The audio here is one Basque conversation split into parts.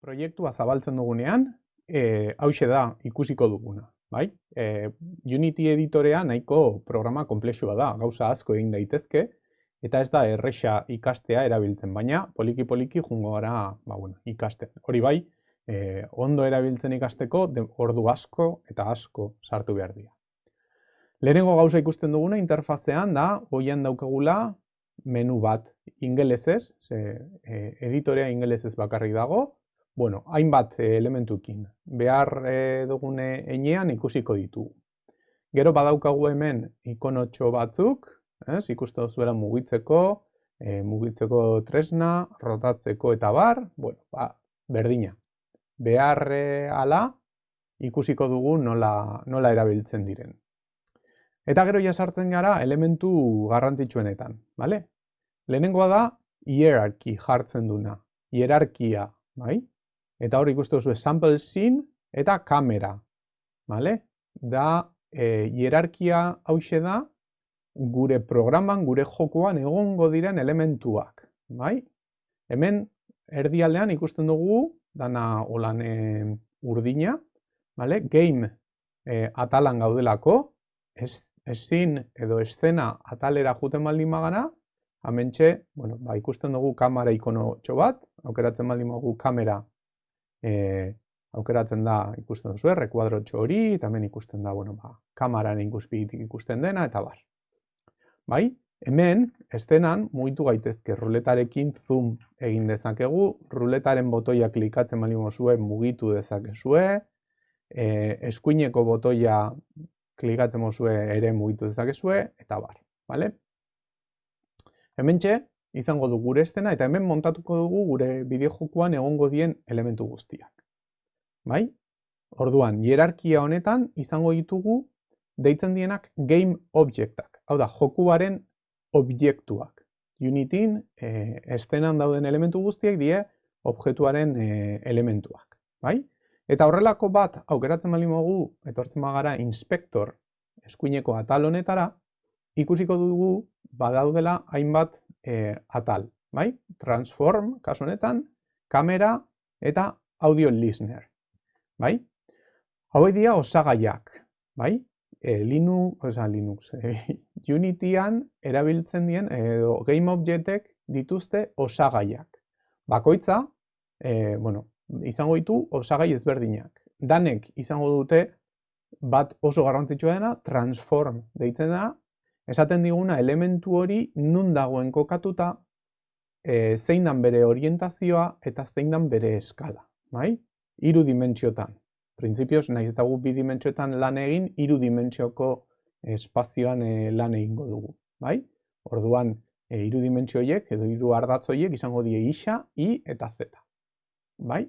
proiektua zabaltzen dugunean, e, hause da ikusiko duguna. Bai? E, Unity editorea nahiko programa komplexua da, gauza asko egin daitezke, eta ez da erresa ikastea erabiltzen, baina poliki-poliki jungo gara ba, bueno, ikasten. Hori bai, e, ondo erabiltzen ikasteko ordu asko eta asko sartu behar dira. Lehenengo gauza ikusten duguna interfazean da, goian daukagula menu bat ingelesez, ze, e, editorea ingelesez bakarrik dago, bueno, hainbat eh, elementukin. Behar e, dugune enean ikusiko ditugu. Gero badaukagu hemen ikonotxo batzuk, ez, ikusten duzuela mugitzeko, e, mugitzeko tresna, rotatzeko eta bar, bueno, ba, berdina. Behar e, ala ikusiko dugu nola, nola erabiltzen diren. Eta gero ja sartzen gara elementu garrantzitsuenetan, bale? Lehenengoa da hierarchy jartzen duna, hierarkia, bai? Eta hor ikusten duzu sample scene eta kamera, bale? Da e, hierarkia hause da gure programan, gure jokoan egongo diren elementuak, bai? Hemen erdialdean ikusten dugu dana holan e, urdina, bale? Game e, atalan gaudelako, ez ezin edo eszena atalera juten baldin magana, hamentxe, bueno, ba, ikusten dugu kamera ikono txo bat, aukeratzen baldin dugu kamera e, aukeratzen da ikusten duzu, errekuadro txo hori, eta hemen ikusten da, bueno, ba, kamararen ikuspigitik ikusten dena, eta bar. Bai, hemen, estenan, mugitu gaitezke ruletarekin zoom egin dezakegu, ruletaren botoia klikatzen baldin zuen mugitu dezakezue, e, eskuineko botoia klikatzen mozue ere mugitu dezakezue, eta bar, bale? Hemen txe, izango du gure estena, eta hemen montatuko dugu gure bideojokoan egongo dien elementu guztiak. Bai? Orduan, hierarkia honetan izango ditugu deitzen dienak game objectak. Hau da, jokuaren objektuak. Unityn, e, estenan dauden elementu guztiak die objektuaren e, elementuak. Bai? Eta horrelako bat aukeratzen bali mogu, etortzen bagara inspektor eskuineko atal honetara, ikusiko dugu badaudela hainbat e, atal. Bai? Transform, kasu honetan, kamera eta audio listener. Bai? Hau dira osagaiak. Bai? E, Linux, oza, Linux, e, Unityan erabiltzen dien, edo game objectek dituzte osagaiak. Bakoitza, e, bueno, izango ditu osagai ezberdinak. Danek izango dute bat oso garrantzitsua dena transform deitzen da, esaten diguna elementu hori nun dagoen kokatuta e, zein dan bere orientazioa eta zein dan bere eskala, bai? Hiru dimentsiotan. Printzipioz, nahiz eta gu bi dimentsiotan lan egin, hiru dimentsioko espazioan e, lan egingo dugu, bai? Orduan, e, hiru dimentsioiek edo hiru ardatzoiek izango die isa, i eta z. Bai?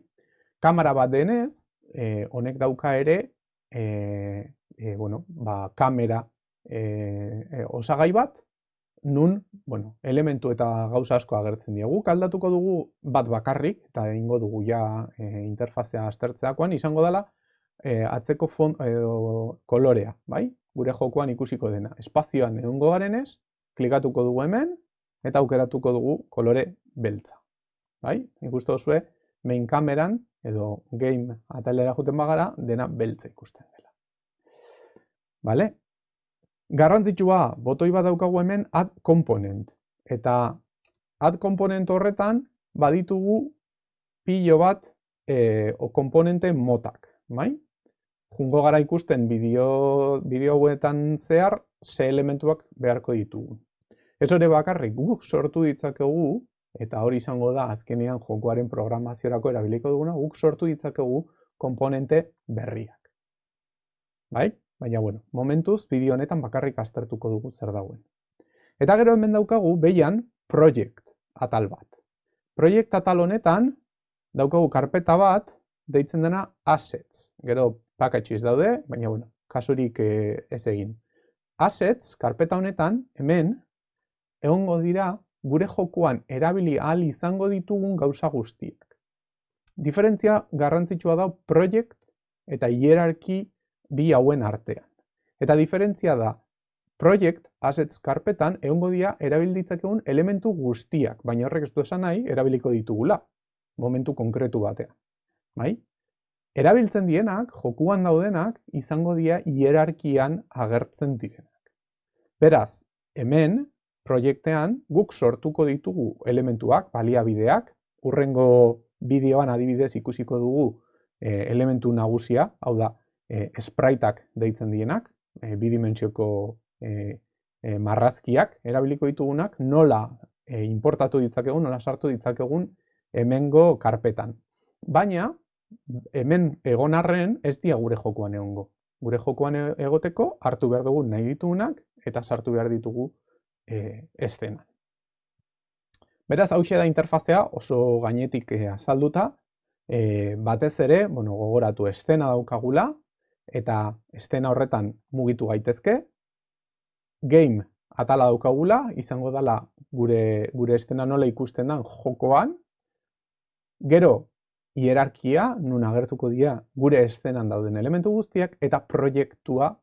Kamera bat denez, e, honek dauka ere, e, e, bueno, ba, kamera e, osagai bat, nun, bueno, elementu eta gauza asko agertzen diegu. Kaldatuko dugu bat bakarrik, eta egingo dugu ja e, interfazea aztertzeakoan, izango dela e, atzeko font, edo, kolorea, bai? Gure jokoan ikusiko dena. Espazioan egungo garenez, klikatuko dugu hemen, eta aukeratuko dugu kolore beltza. Bai? Ikustu duzue, main kameran, edo game atalera juten bagara, dena beltza ikusten dela. Bale? Garrantzitsua, botoi bat daukagu hemen add component. Eta add component horretan baditugu pilo bat e, o komponente motak. Bai? Jungo gara ikusten bideo, bideo zehar ze elementuak beharko ditugu. Ez hori bakarrik guk sortu ditzakegu eta hori izango da azkenean jokoaren programaziorako erabiliko duguna, guk sortu ditzakegu komponente berriak. Bai? Baina, bueno, momentuz, bideo honetan bakarrik aztertuko dugu zer dagoen. Eta gero hemen daukagu, behian, project atal bat. Project atal honetan, daukagu karpeta bat, deitzen dena assets. Gero, packages daude, baina, bueno, kasurik eh, ez egin. Assets, karpeta honetan, hemen, egongo dira gure jokoan erabili ahal izango ditugun gauza guztiak. Diferentzia garrantzitsua da project eta hierarki bi hauen artean. Eta diferentzia da project assets karpetan egongo dira erabilitzakegun elementu guztiak, baina horrek ez du esan nahi erabiliko ditugula momentu konkretu batean. bai? Erabiltzen dienak, jokuan daudenak, izango dira hierarkian agertzen direnak. Beraz, hemen, proiektean, guk sortuko ditugu elementuak, baliabideak, urrengo bideoan adibidez ikusiko dugu e, elementu nagusia, hau da, e, spriteak deitzen dienak, e, bidimentsioko e, e, marrazkiak erabiliko ditugunak, nola e, importatu ditzakegun, nola sartu ditzakegun hemengo karpetan. Baina, hemen egon arren ez dia gure jokuan egongo. Gure jokuan e, egoteko hartu behar dugu nahi ditugunak eta sartu behar ditugu e, estenan. Beraz, hau da interfazea oso gainetik e, azalduta, e, batez ere, bueno, gogoratu estena daukagula, eta estena horretan mugitu gaitezke, game atala daukagula, izango dela gure, gure estena nola ikusten den jokoan, gero hierarkia, nun agertuko dira gure eszenan dauden elementu guztiak, eta proiektua,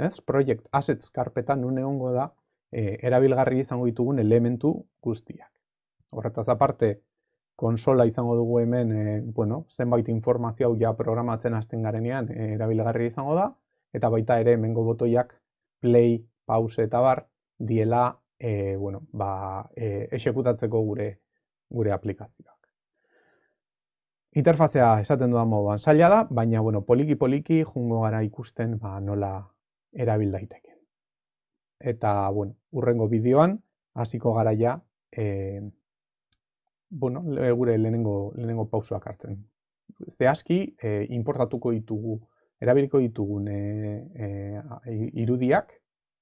ez? Project Assets karpetan nun egongo da e, erabilgarri izango ditugun elementu guztiak. Horretaz aparte, konsola izango dugu hemen, e, bueno, zenbait informazio hau ja programatzen hasten garenean e, erabilgarri izango da, eta baita ere hemengo botoiak play, pause eta bar, diela, e, bueno, ba, e, esekutatzeko gure, gure aplikazioa. Interfazea esaten dudan moduan zaila da, baina bueno, poliki poliki jungo gara ikusten ba, nola erabil daiteke. Eta bueno, urrengo bideoan hasiko gara ja e, bueno, gure lehenengo, lehenengo pausuak hartzen. Ze aski, e, importatuko ditugu, erabiliko ditugun e, e, irudiak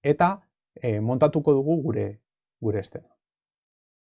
eta e, montatuko dugu gure gure estena.